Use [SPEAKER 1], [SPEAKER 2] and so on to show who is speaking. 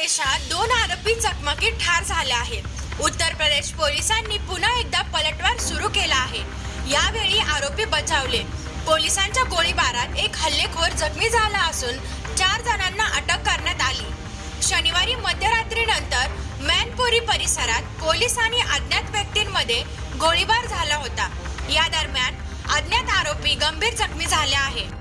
[SPEAKER 1] प्रदेशात दोन आरोपी चकमकीत ठार झाले आहेत. उत्तर प्रदेश पोलिसांनी पुन्हा एकदा पलटवार सुरू केला आहे. यावेळी आरोपी बचावले. पोलिसांच्या गोळीबारात एक हल्लेखोर जखमी झाला असून चार जणांना अटक करण्यात आली. शनिवारी मध्यरात्रीनंतर मॅनपुरी परिसरात पोलीस आणि अज्ञात व्यक्तींमध्ये गोळीबार झाला होता. या दरम्यान अज्ञात आरोपी गंभीर जखमी झाले आहे